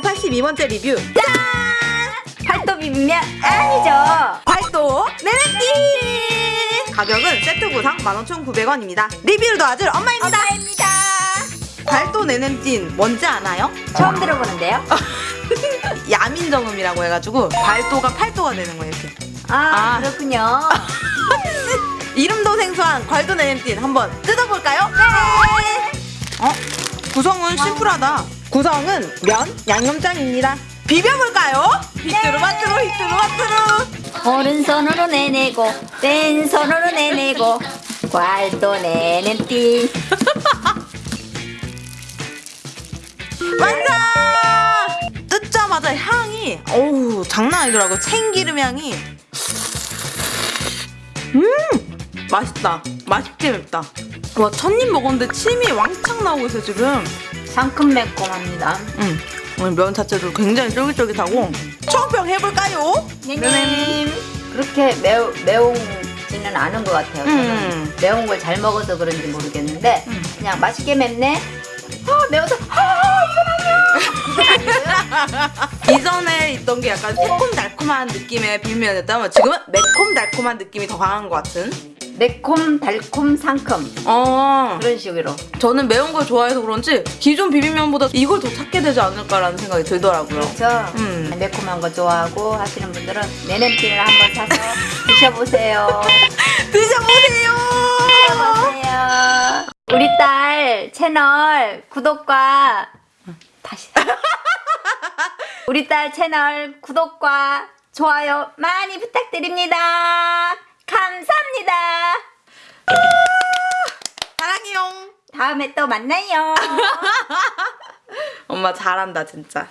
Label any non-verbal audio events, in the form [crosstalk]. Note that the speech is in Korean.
32번째 리뷰 짠! 팔도 비빔면 아니죠. 발도 네네띠 가격은 세트 구성 15,900원입니다 리뷰를 도와줄 엄마입니다 엄마입니다. 발도 네냄찐 뭔지 아나요? 처음 들어보는데요. [laughs] 야민정음이라고 해가지고 발도가 팔도가 되는 거예요 이렇게 아, 아. 그렇군요. [laughs] 이름도 생소한 괄도 네냄찐 한번 뜯어볼까요? 네! 어? 구성은 심플하다 구성은 면, 양념장입니다. 비벼볼까요? 휘뚜루마뚜루 휘뚜루마뚜루 오른손으로 내내고 왼손으로 내내고 괄도네넴띤. [laughs] 완성! 뜯자마자 향이 어우 장난 아니더라고 참기름 향이. 음! 맛있다. 맛있게 맵다. 와 첫입 먹었는데 침이 왕창 나오고 있어 지금 상큼 매콤합니다. 음 오늘 면 자체도 굉장히 쫄깃쫄깃하고 청평 해볼까요? 네네. 그렇게 매우 매운지는 않은 것 같아요. 저는 음. 매운 걸 잘 먹어서 그런지 모르겠는데 음. 그냥 맛있게 맵네. 아 매워서 아 이건 아니야. [laughs] 이전에 있던 게 약간 새콤달콤한 느낌의 비빔면이었다면 지금은 매콤달콤한 느낌이 더 강한 것 같은 매콤 달콤 상큼 어 그런 식으로. 저는 매운 걸 좋아해서 그런지 기존 비빔면보다 이걸 더 찾게 되지 않을까라는 생각이 들더라고요. 그렇죠. 음. 매콤한 거 좋아하고 하시는 분들은 내냄비를 한번 사서 [laughs] 드셔보세요. [laughs] 드셔보세요. 드셔보세요. 우리 딸 채널 구독과 다시 [laughs] 우리 딸 채널 구독과 좋아요 많이 부탁드립니다. 감사합니다. 사랑해요. 다음에 또 만나요. [laughs] 엄마 잘한다 진짜.